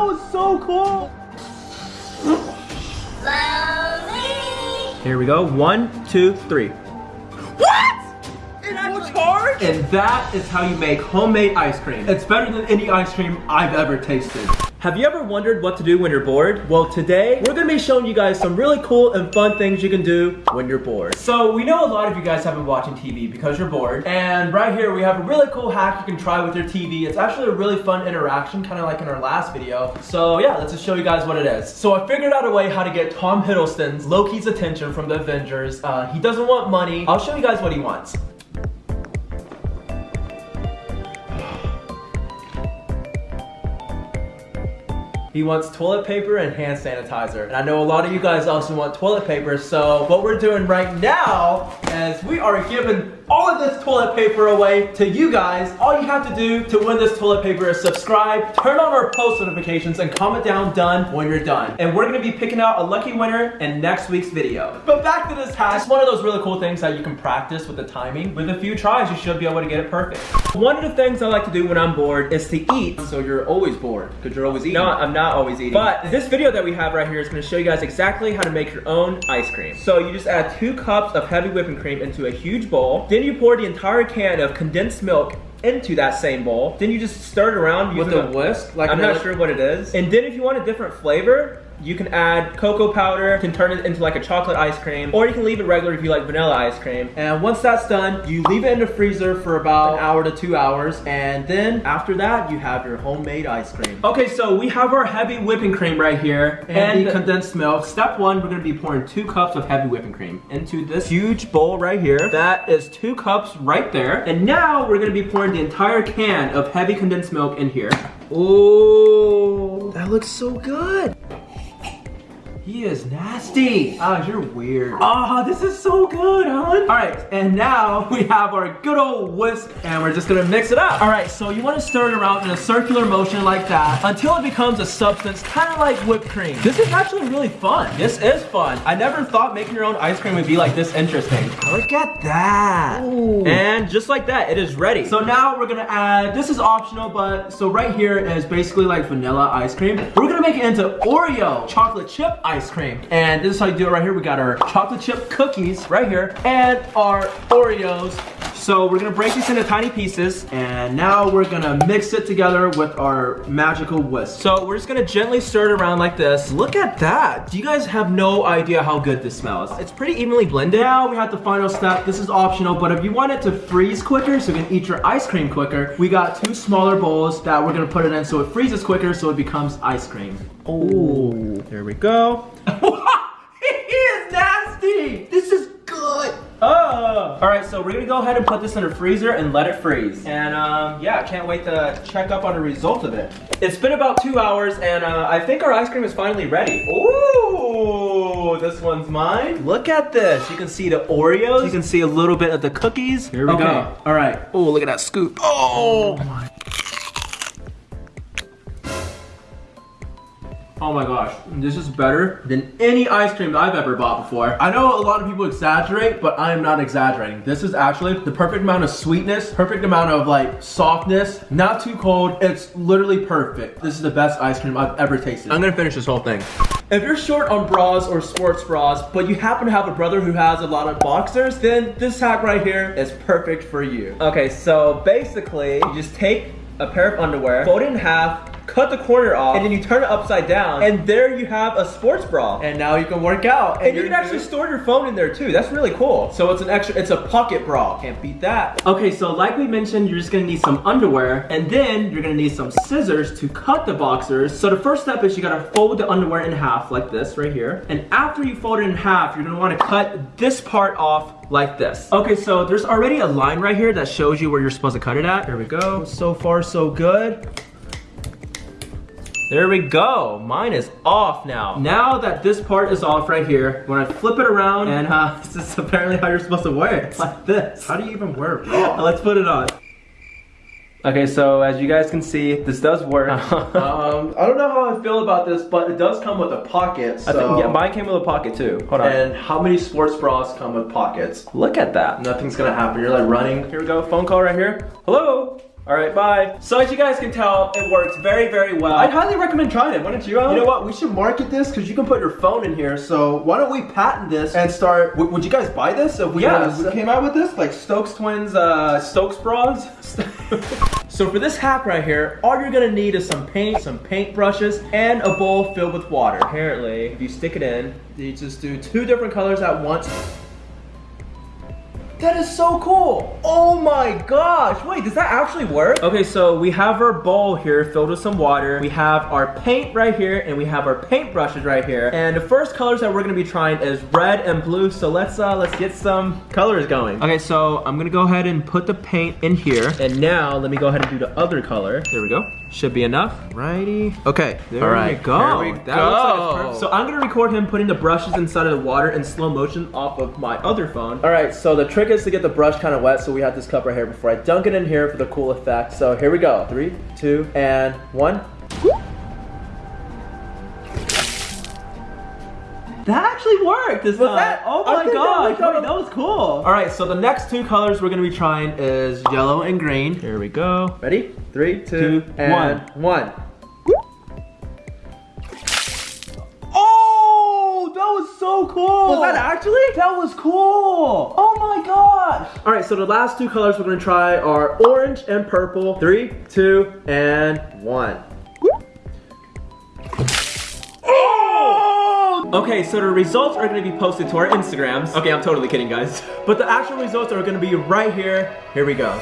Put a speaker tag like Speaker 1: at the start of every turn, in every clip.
Speaker 1: that was so cool. Here we go. One, two, three.
Speaker 2: What? An actual charge?
Speaker 1: And that is how you make homemade ice cream. It's better than any ice cream I've ever tasted. Have you ever wondered what to do when you're bored? Well, today we're gonna be showing you guys some really cool and fun things you can do when you're bored. So we know a lot of you guys have been watching TV because you're bored. And right here we have a really cool hack you can try with your TV. It's actually a really fun interaction, kind of like in our last video. So yeah, let's just show you guys what it is. So I figured out a way how to get Tom Hiddleston's Loki's attention from the Avengers. Uh, he doesn't want money. I'll show you guys what he wants. He wants toilet paper and hand sanitizer. And I know a lot of you guys also want toilet paper, so what we're doing right now is we are giving all of this toilet paper away to you guys. All you have to do to win this toilet paper is subscribe, turn on our post notifications, and comment down done when you're done. And we're gonna be picking out a lucky winner in next week's video. But back to this hack. It's one of those really cool things that you can practice with the timing. With a few tries, you should be able to get it perfect. One of the things I like to do when I'm bored is to eat.
Speaker 2: So you're always bored because you're always eating.
Speaker 1: No, I'm not always eating. But this video that we have right here is gonna show you guys exactly how to make your own ice cream. So you just add two cups of heavy whipping cream into a huge bowl. Then you pour the entire can of condensed milk into that same bowl. Then you just stir it around
Speaker 2: with
Speaker 1: using
Speaker 2: a whisk. Like
Speaker 1: I'm not
Speaker 2: elec-
Speaker 1: sure what it is. And then if you want a different flavor, you can add cocoa powder, you can turn it into like a chocolate ice cream, or you can leave it regular if you like vanilla ice cream. And once that's done, you leave it in the freezer for about an hour to two hours, and then after that, you have your homemade ice cream. Okay, so we have our heavy whipping cream right here, and, the condensed milk. Step one, we're gonna be pouring two cups of heavy whipping cream into this huge bowl right here. That is two cups right there. And now we're gonna be pouring the entire can of heavy condensed milk in here. Oh, that looks so good. He is nasty. Ah, you're weird. Ah, this is so good, hon. All right, and now we have our good old whisk, and we're just gonna mix it up. All right, so you wanna stir it around in a circular motion like that until it becomes a substance kind of like whipped cream. This is actually really fun. This is fun. I never thought making your own ice cream would be like this interesting. Look at that.
Speaker 2: Ooh.
Speaker 1: And just like that, it is ready. So now we're gonna add, this is optional, but so right here is basically like vanilla ice cream. We're gonna make it into Oreo chocolate chip ice cream. And this is how you do it right here. We got our chocolate chip cookies right here and our Oreos. So we're gonna break these into tiny pieces and now we're gonna mix it together with our magical whisk. So we're just gonna gently stir it around like this. Look at that. Do you guys have no idea how good this smells? It's pretty evenly blended. Now we have the final step. This is optional, but if you want it to freeze quicker so you can eat your ice cream quicker, we got two smaller bowls that we're gonna put it in so it freezes quicker so it becomes ice cream. Oh, there we go. Oh. All right, so we're gonna go ahead and put this in the freezer and let it freeze. And um, yeah, I can't wait to check up on the result of it. It's been about two hours and uh, I think our ice cream is finally ready. Ooh, this one's mine. Look at this. You can see the Oreos. You can see a little bit of the cookies. Here we go. All right. Oh, look at that scoop. Oh my Oh my gosh, this is better than any ice cream that I've ever bought before. I know a lot of people exaggerate, but I am not exaggerating. This is actually the perfect amount of sweetness, perfect amount of like softness, not too cold. It's literally perfect. This is the best ice cream I've ever tasted. I'm gonna finish this whole thing. If you're short on bras or sports bras, but you happen to have a brother who has a lot of boxers, then this hack right here is perfect for you. Okay, so basically, you just take a pair of underwear, fold it in half, cut the corner off, and then you turn it upside down, and there you have a sports bra.
Speaker 2: And now you can work out.
Speaker 1: And, you
Speaker 2: you're
Speaker 1: can actually
Speaker 2: good.
Speaker 1: store your phone in there too. That's really cool. So it's an extra, it's a pocket bra. Can't beat that. Okay, so like we mentioned, you're just gonna need some underwear, and then you're gonna need some scissors to cut the boxers. So the first step is you gotta fold the underwear in half like this right here. And after you fold it in half, you're gonna wanna cut this part off like this. Okay, so there's already a line right here that shows you where you're supposed to cut it at. Here we go. So far, so good. There we go. Mine is off now. Now that this part is off right here, when I flip it around, and uh, this is apparently how you're supposed to wear it. It's like this.
Speaker 2: How do you even wear it bra?
Speaker 1: Let's put it on. Okay, so as you guys can see, this does work.
Speaker 2: um, I don't know how I feel about this, but it does come with a pocket. So.
Speaker 1: I think, yeah, mine came with a pocket too. Hold on.
Speaker 2: And how many sports bras come with pockets?
Speaker 1: Look at that.
Speaker 2: Nothing's gonna happen. You're like running.
Speaker 1: Here we go, phone call right here. Hello? All right, bye. So as you guys can tell, it works very, very well.
Speaker 2: I'd highly recommend trying it. Why don't you? Alan?
Speaker 1: You know what? We should market this because you can put your phone in here. So why don't we patent this and start? Would you guys buy this if we,
Speaker 2: Yeah,
Speaker 1: uh,
Speaker 2: we
Speaker 1: came out with this, like Stokes Twins, uh, Stokes bras? so for this hack right here, all you're gonna need is some paint, some paint brushes, and a bowl filled with water. Apparently, if you stick it in, you just do two different colors at once. That is so cool. Oh my gosh. Wait, does that actually work? Okay, so we have our bowl here filled with some water. We have our paint right here and we have our paint brushes right here. And the first colors that we're gonna be trying is red and blue. So let's uh let's get some colors going. Okay, so I'm gonna go ahead and put the paint in here. And now let me go ahead and do the other color. There we go. Should be enough. Righty. Okay, there
Speaker 2: All right,
Speaker 1: we go.
Speaker 2: there we
Speaker 1: That looks like it's
Speaker 2: go.
Speaker 1: So I'm gonna record him putting the brushes inside of the water in slow motion off of my other phone. All right, so the trick is to get the brush kind of wet, so we have this cup right here before I dunk it in here for the cool effect. So here we go. Three, two, and one. That actually worked this time.
Speaker 2: that-
Speaker 1: oh my
Speaker 2: think that
Speaker 1: wait, that was cool. All right, so the next two colors we're gonna be trying is yellow and green. Here we go. Ready? Three, two,
Speaker 2: Two,
Speaker 1: and one. Oh, so cool.
Speaker 2: Was that actually?
Speaker 1: That was cool. Oh my gosh. All right, so the last two colors we're gonna try are orange and purple. Three, two, and one. Oh! Okay, so the results are gonna be posted to our Instagrams. Okay, I'm totally kidding, guys. But the actual results are gonna be right here. Here we go.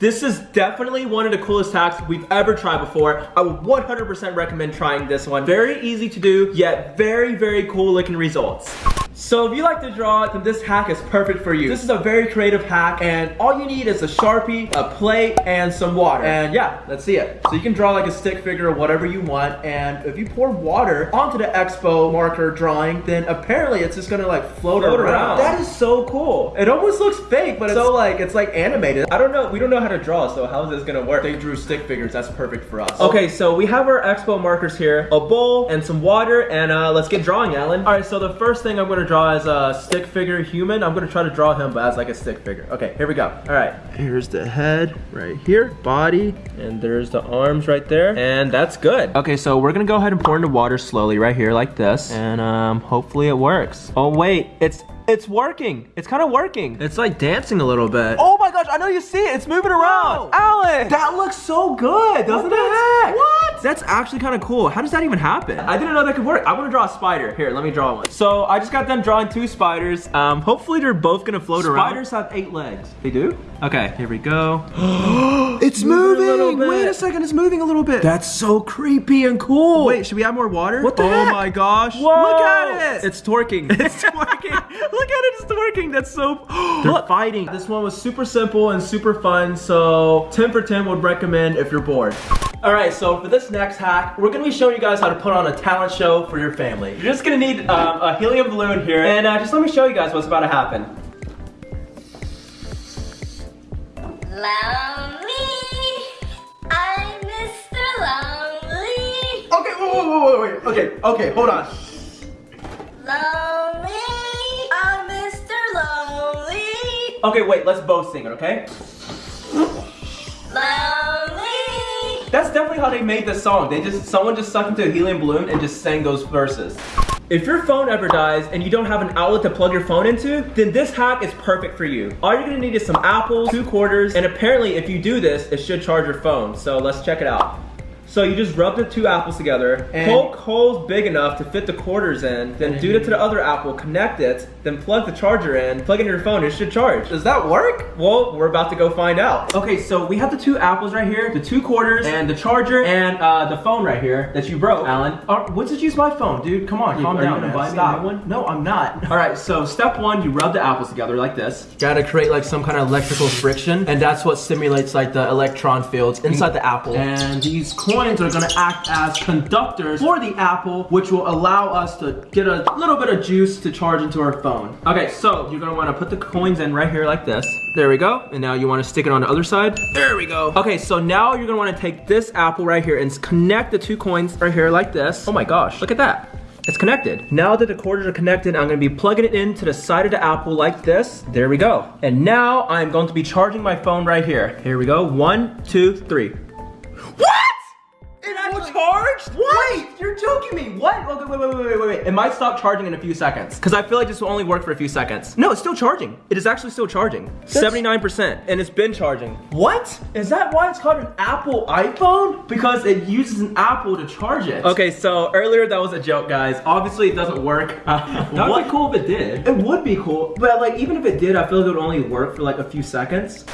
Speaker 1: This is definitely one of the coolest hacks we've ever tried before. I would 100% recommend trying this one. Very easy to do, yet very, very cool looking results. So if you like to draw, then this hack is perfect for you. This is a very creative hack, and all you need is a Sharpie, a plate, and some water. And yeah, let's see it. So you can draw like a stick figure or whatever you want, and if you pour water onto the Expo marker drawing, then apparently it's just gonna like float,
Speaker 2: Float
Speaker 1: around.
Speaker 2: around.
Speaker 1: That is so cool. It almost looks fake, but it's so like it's like animated.
Speaker 2: I don't know. We don't know how to draw, so how is this gonna work?
Speaker 1: They drew stick figures. That's perfect for us. Okay, so we have our expo markers here, a bowl and some water, and uh, let's get drawing, Alan. All right, so the first thing I'm gonna draw as a stick figure human. I'm gonna try to draw him, but as like a stick figure. Okay, here we go. All right, here's the head right here, body, and there's the arms right there, and that's good. Okay, so we're gonna go ahead and pour in the water slowly right here like this, and um, hopefully it works. Oh wait, it's it's working. It's kind of working. It's like dancing a little bit. Oh my gosh, I know you see it. It's moving around. Alan! That looks so good, doesn't
Speaker 2: What the
Speaker 1: it?
Speaker 2: heck?
Speaker 1: What? That's actually kind of cool. How does that even happen? I didn't know that could work. I want to draw a spider. Here, let me draw one. So I just got done drawing two spiders. Um, hopefully they're both gonna float around. Spiders have eight legs. They do? Okay, here we go. it's
Speaker 2: Moving a.
Speaker 1: Wait a second, it's moving a little bit. That's so creepy and cool. Wait, should we add more water?
Speaker 2: What the
Speaker 1: Oh
Speaker 2: heck?
Speaker 1: my gosh.
Speaker 2: Whoa.
Speaker 1: Look at it. It's twerking. It's twerking. Look at it, it's working. That's so. They're fighting. This one was super simple and super fun. So 10 for 10 would recommend if you're bored. All right, so for this next hack, we're gonna be showing you guys how to put on a talent show for your family. You're just gonna need um, a helium balloon here, and uh, just let me show you guys what's about to happen.
Speaker 3: Lonely, I'm Mr. Lonely.
Speaker 1: Okay, wait, wait, wait, wait, wait. Okay, okay, hold on. Okay, wait, let's both sing it, okay?
Speaker 3: Lonely.
Speaker 1: That's definitely how they made this song. They just someone just sucked into a helium balloon and just sang those verses. If your phone ever dies and you don't have an outlet to plug your phone into, then this hack is perfect for you. All you're gonna need is some apples, two quarters, and apparently if you do this, it should charge your phone. So let's check it out. So you just rub the two apples together,
Speaker 2: And-
Speaker 1: poke holes big enough to fit the quarters in, then do it to the other apple, connect it, then plug the charger in, plug in your phone, it should charge. Does that work? Well, we're about to go find out. Okay, so we have the two apples right here, the two quarters, and the charger, and uh, the phone right here that you broke, Alan. Uh, did you use my phone, dude? Come on, calm
Speaker 2: are you
Speaker 1: down.
Speaker 2: gonna buy
Speaker 1: Stop.
Speaker 2: one?
Speaker 1: No, I'm not. All right, so step one, you rub the apples together like this. Gotta create like some kind of electrical friction, and that's what stimulates like the electron fields inside the apple. And these coins are gonna act as conductors for the apple, which will allow us to get a little bit of juice to charge into our phone. Okay, so you're gonna wanna put the coins in right here like this. There we go. And now you wanna stick it on the other side. There we go. Okay, so now you're gonna wanna take this apple right here and connect the two coins right here like this. Oh my gosh, look at that. It's connected. Now that the quarters are connected, I'm gonna be plugging it into the side of the apple like this. There we go. And now I'm going to be charging my phone right here. Here we go. One, two, three. What? It actually charged? What? Wait, you're joking me. What? Okay, wait, wait, wait, wait, wait, wait. It might stop charging in a few seconds. Because I feel like this will only work for a few seconds. No, it's still charging. It is actually still charging. 79%. And it's been charging. What? Is that why it's called an Apple iPhone? Because it uses an Apple to charge it. Okay, so earlier that was a joke, guys. Obviously it doesn't work.
Speaker 2: That would be cool if it did.
Speaker 1: It would be cool, but like even if it did, I feel like it would only work for like a few seconds.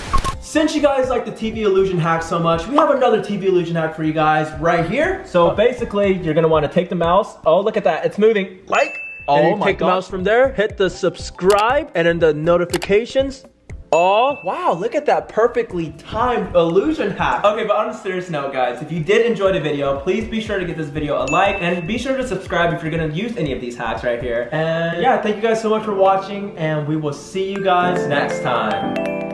Speaker 1: Since you guys like the TV illusion hack so much, we have another TV illusion hack for you guys right here. So basically, you're gonna wanna take the mouse. Oh, look at that, it's moving. Like,
Speaker 2: Oh
Speaker 1: and you oh
Speaker 2: my
Speaker 1: take the mouse from there, hit the subscribe, and then the notifications. Oh, wow, look at that perfectly timed illusion hack. Okay, but on a serious note, guys, if you did enjoy the video, please be sure to give this video a like and be sure to subscribe if you're gonna use any of these hacks right here. And yeah, thank you guys so much for watching and we will see you guys next time.